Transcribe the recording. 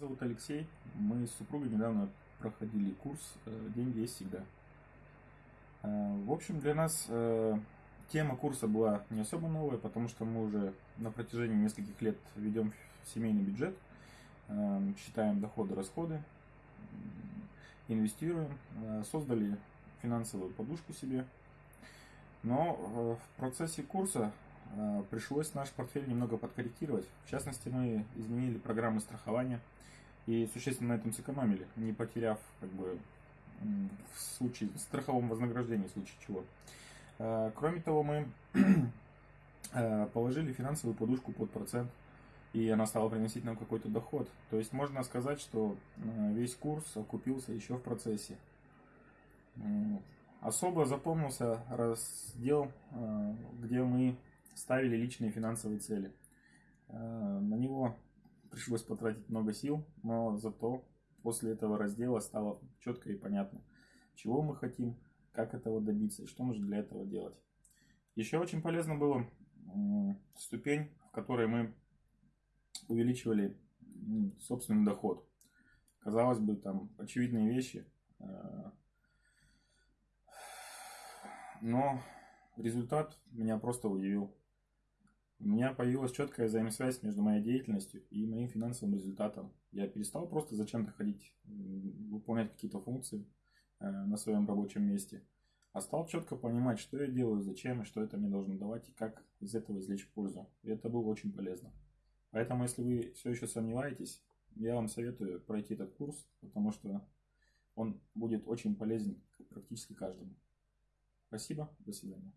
зовут Алексей. Мы с супругой недавно проходили курс э, «Деньги есть всегда». Э, в общем, для нас э, тема курса была не особо новая, потому что мы уже на протяжении нескольких лет ведем семейный бюджет, считаем доходы, расходы, инвестируем, создали финансовую подушку себе. Но в процессе курса пришлось наш портфель немного подкорректировать. В частности, мы изменили программы страхования – и существенно на этом сэкономили, не потеряв как бы в случае страховом вознаграждении в случае чего. А, кроме того, мы а, положили финансовую подушку под процент, и она стала приносить нам какой-то доход. То есть можно сказать, что весь курс окупился еще в процессе. Особо запомнился раздел, где мы ставили личные финансовые цели. На него пришлось потратить много сил, но зато после этого раздела стало четко и понятно, чего мы хотим, как этого добиться и что нужно для этого делать. Еще очень полезно было ступень, в которой мы увеличивали собственный доход. Казалось бы, там очевидные вещи, э, но результат меня просто удивил. У меня появилась четкая взаимосвязь между моей деятельностью и моим финансовым результатом. Я перестал просто зачем-то ходить, выполнять какие-то функции э, на своем рабочем месте, а стал четко понимать, что я делаю, зачем и что это мне должно давать, и как из этого извлечь пользу. И это было очень полезно. Поэтому, если вы все еще сомневаетесь, я вам советую пройти этот курс, потому что он будет очень полезен практически каждому. Спасибо, до свидания.